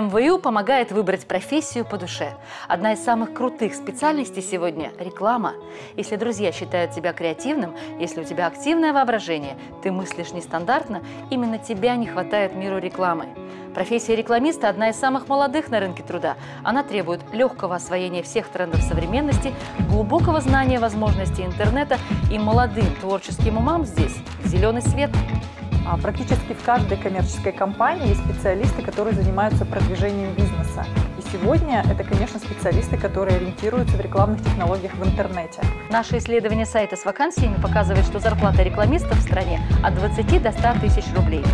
МВУ помогает выбрать профессию по душе. Одна из самых крутых специальностей сегодня – реклама. Если друзья считают тебя креативным, если у тебя активное воображение, ты мыслишь нестандартно, именно тебя не хватает миру рекламы. Профессия рекламиста – одна из самых молодых на рынке труда. Она требует легкого освоения всех трендов современности, глубокого знания возможностей интернета и молодым творческим умам здесь – зеленый свет – практически в каждой коммерческой компании есть специалисты, которые занимаются продвижением бизнеса. Сегодня это, конечно, специалисты, которые ориентируются в рекламных технологиях в интернете. Наше исследование сайта с вакансиями показывает, что зарплата рекламистов в стране от 20 до 100 тысяч рублей.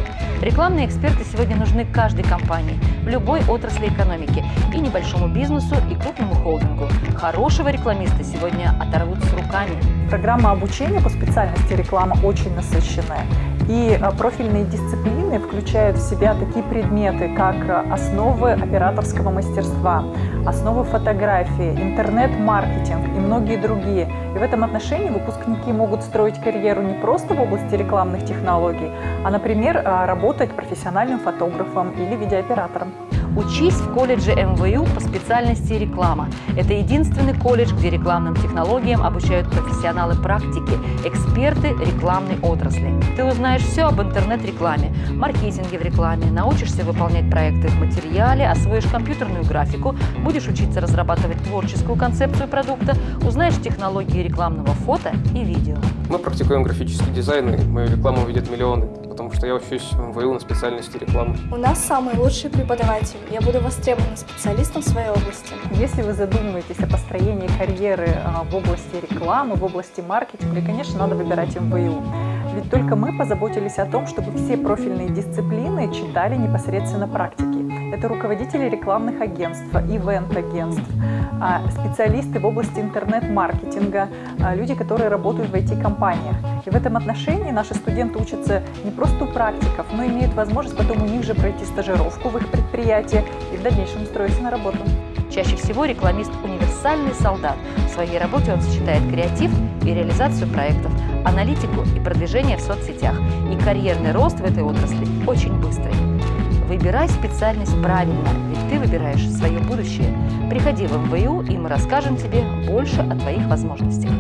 Рекламные эксперты сегодня нужны каждой компании, в любой отрасли экономики, и небольшому бизнесу, и крупному холдингу. Хорошего рекламиста сегодня оторвут с руками. Программа обучения по специальности реклама очень насыщенная. И а, профильные дисциплины включают в себя такие предметы, как а, основы операторского мастерства, основы фотографии, интернет-маркетинг и многие другие. И в этом отношении выпускники могут строить карьеру не просто в области рекламных технологий, а, например, а, работать профессиональным фотографом или видеооператором. Учись в колледже МВУ по специальности реклама. Это единственный колледж, где рекламным технологиям обучают профессионалы практики, эксперты рекламной отрасли. Ты узнаешь все об интернет-рекламе, маркетинге в рекламе, научишься выполнять проекты в материале, освоишь компьютерную графику, будешь учиться разрабатывать творческую концепцию продукта, узнаешь технологии рекламного фото и видео. Мы практикуем графический дизайн, и мою рекламу видят миллионы потому что я учусь в МВУ на специальности рекламы. У нас самый лучший преподаватель. Я буду востребованным специалистом в своей области. Если вы задумываетесь о построении карьеры а, в области рекламы, в области маркетинга, конечно, надо выбирать МВУ. Ведь только мы позаботились о том, чтобы все профильные дисциплины читали непосредственно практики. Это руководители рекламных агентств, ивент-агентств, а, специалисты в области интернет-маркетинга, а, люди, которые работают в IT-компаниях. И в этом отношении наши студенты учатся не просто у практиков, но имеют возможность потом у них же пройти стажировку в их предприятии и в дальнейшем устроиться на работу. Чаще всего рекламист – универсальный солдат. В своей работе он сочетает креатив и реализацию проектов, аналитику и продвижение в соцсетях. И карьерный рост в этой отрасли очень быстрый. Выбирай специальность правильно, ведь ты выбираешь свое будущее. Приходи в МВУ, и мы расскажем тебе больше о твоих возможностях.